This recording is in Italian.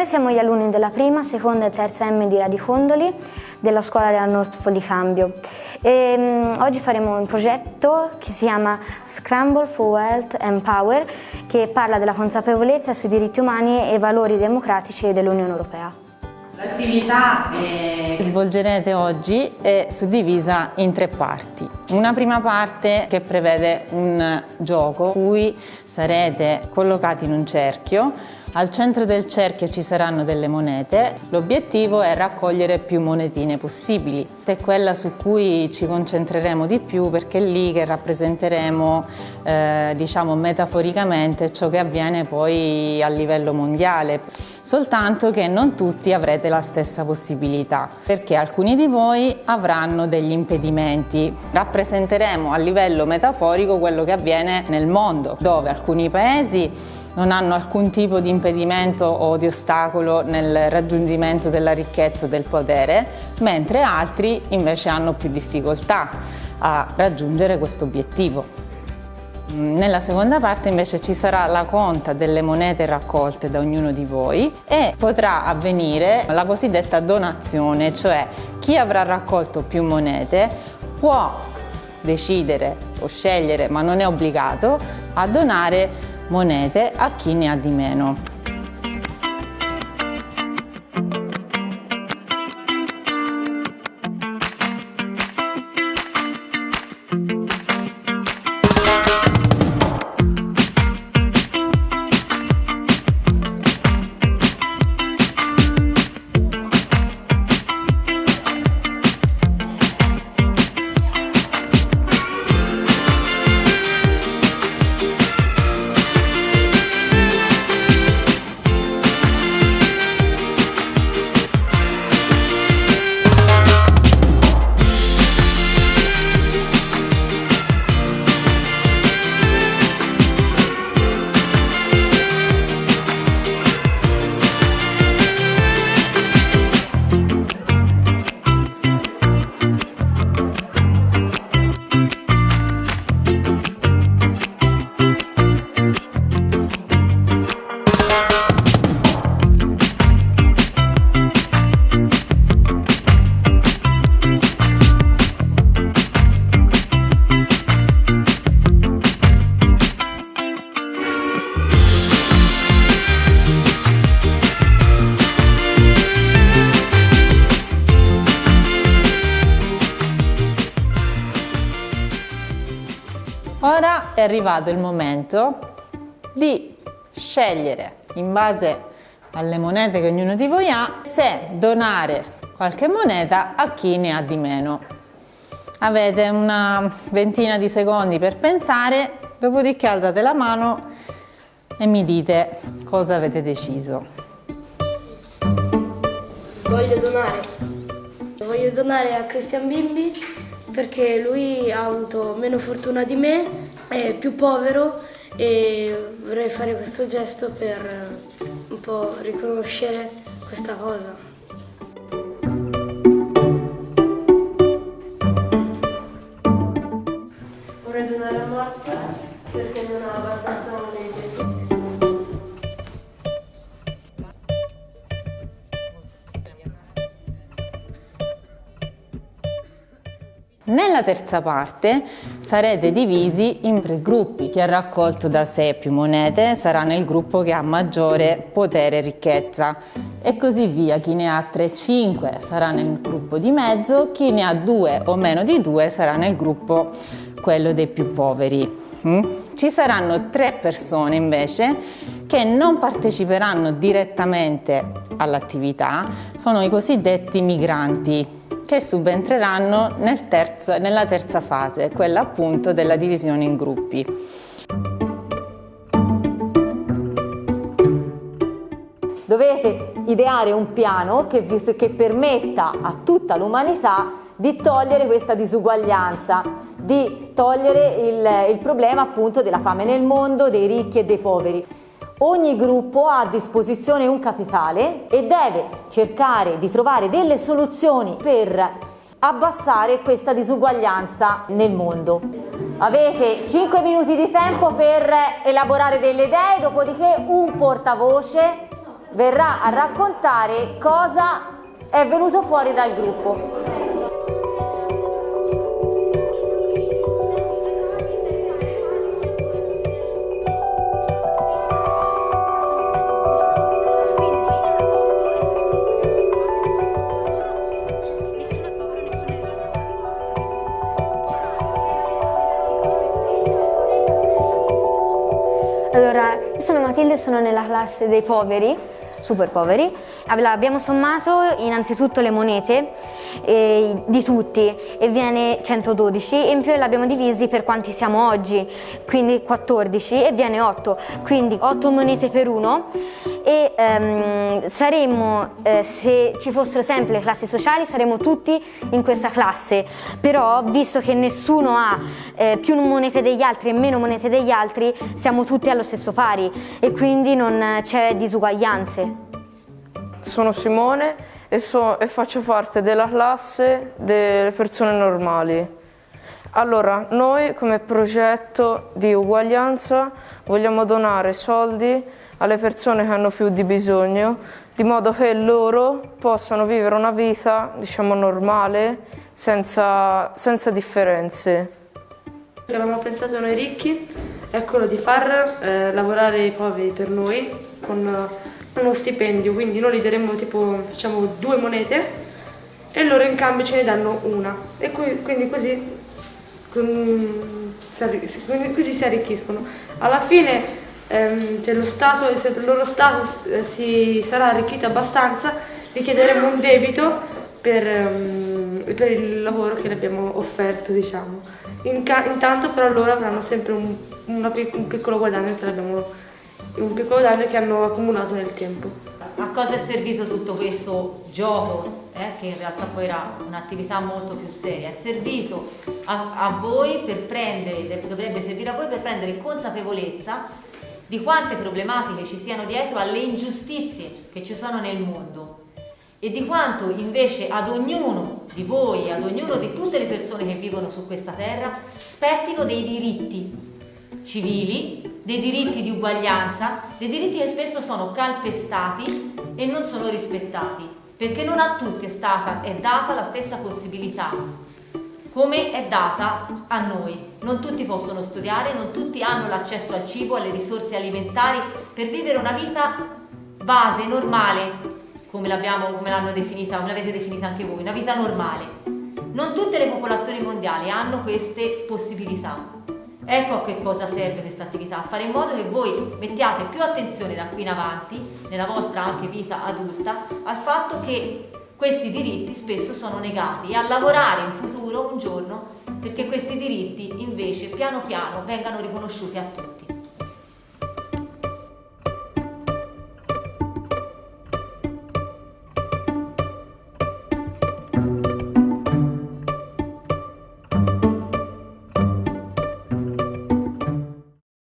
Noi siamo gli alunni della prima, seconda e terza M di Radicondoli della scuola della North di Cambio. E, um, oggi faremo un progetto che si chiama Scramble for Wealth and Power che parla della consapevolezza sui diritti umani e valori democratici dell'Unione Europea. L'attività che svolgerete oggi è suddivisa in tre parti. Una prima parte che prevede un gioco in cui sarete collocati in un cerchio al centro del cerchio ci saranno delle monete, l'obiettivo è raccogliere più monetine possibili. È quella su cui ci concentreremo di più perché è lì che rappresenteremo, eh, diciamo metaforicamente, ciò che avviene poi a livello mondiale soltanto che non tutti avrete la stessa possibilità, perché alcuni di voi avranno degli impedimenti. Rappresenteremo a livello metaforico quello che avviene nel mondo, dove alcuni paesi non hanno alcun tipo di impedimento o di ostacolo nel raggiungimento della ricchezza e del potere, mentre altri invece hanno più difficoltà a raggiungere questo obiettivo. Nella seconda parte invece ci sarà la conta delle monete raccolte da ognuno di voi e potrà avvenire la cosiddetta donazione, cioè chi avrà raccolto più monete può decidere o scegliere, ma non è obbligato, a donare monete a chi ne ha di meno. Ora è arrivato il momento di scegliere in base alle monete che ognuno di voi ha se donare qualche moneta a chi ne ha di meno. Avete una ventina di secondi per pensare, dopodiché alzate la mano e mi dite cosa avete deciso. Voglio donare. Voglio donare a Christian Bimbi perché lui ha avuto meno fortuna di me, è più povero e vorrei fare questo gesto per un po' riconoscere questa cosa. Vorrei donare a Marzia perché non ha abbastanza monete. Nella terza parte sarete divisi in tre gruppi. Chi ha raccolto da sé più monete sarà nel gruppo che ha maggiore potere e ricchezza e così via. Chi ne ha 3-5 sarà nel gruppo di mezzo, chi ne ha 2 o meno di 2 sarà nel gruppo quello dei più poveri. Mm? Ci saranno tre persone invece che non parteciperanno direttamente all'attività, sono i cosiddetti migranti che subentreranno nel terzo, nella terza fase, quella appunto della divisione in gruppi. Dovete ideare un piano che, vi, che permetta a tutta l'umanità di togliere questa disuguaglianza, di togliere il, il problema appunto della fame nel mondo, dei ricchi e dei poveri. Ogni gruppo ha a disposizione un capitale e deve cercare di trovare delle soluzioni per abbassare questa disuguaglianza nel mondo. Avete 5 minuti di tempo per elaborare delle idee, dopodiché un portavoce verrà a raccontare cosa è venuto fuori dal gruppo. Nella classe dei poveri, super poveri. Abbiamo sommato innanzitutto le monete eh, di tutti e viene 112 e in più l'abbiamo divisi per quanti siamo oggi, quindi 14 e viene 8, quindi 8 monete per uno e ehm, saremmo, eh, se ci fossero sempre le classi sociali, saremmo tutti in questa classe, però visto che nessuno ha eh, più monete degli altri e meno monete degli altri, siamo tutti allo stesso pari e quindi non c'è disuguaglianze. Sono Simone e, so, e faccio parte della classe delle persone normali. Allora, noi come progetto di uguaglianza vogliamo donare soldi alle persone che hanno più di bisogno, di modo che loro possano vivere una vita, diciamo, normale, senza, senza differenze. Che avevamo pensato noi ricchi è quello di far eh, lavorare i poveri per noi con uno stipendio, quindi noi gli daremmo tipo, facciamo due monete e loro in cambio ce ne danno una e quindi così, così si arricchiscono. Alla fine ehm, se, lo stato, se il loro Stato eh, si sarà arricchito abbastanza, gli chiederemo un debito per, um, per il lavoro che le abbiamo offerto, diciamo. In intanto però loro avranno sempre un, una, un piccolo guadagno che abbiamo un piccolo danno che hanno accumulato nel tempo. A cosa è servito tutto questo gioco, eh, che in realtà poi era un'attività molto più seria? È servito a, a voi per prendere, dovrebbe servire a voi per prendere consapevolezza di quante problematiche ci siano dietro alle ingiustizie che ci sono nel mondo e di quanto invece ad ognuno di voi, ad ognuno di tutte le persone che vivono su questa terra, spettino dei diritti civili, dei diritti di uguaglianza, dei diritti che spesso sono calpestati e non sono rispettati, perché non a tutti è stata è data la stessa possibilità, come è data a noi. Non tutti possono studiare, non tutti hanno l'accesso al cibo, alle risorse alimentari per vivere una vita base, normale, come l'hanno definita, come l'avete definita anche voi, una vita normale. Non tutte le popolazioni mondiali hanno queste possibilità. Ecco a che cosa serve questa attività, fare in modo che voi mettiate più attenzione da qui in avanti, nella vostra anche vita adulta, al fatto che questi diritti spesso sono negati e a lavorare in futuro un giorno perché questi diritti invece piano piano vengano riconosciuti a tutti.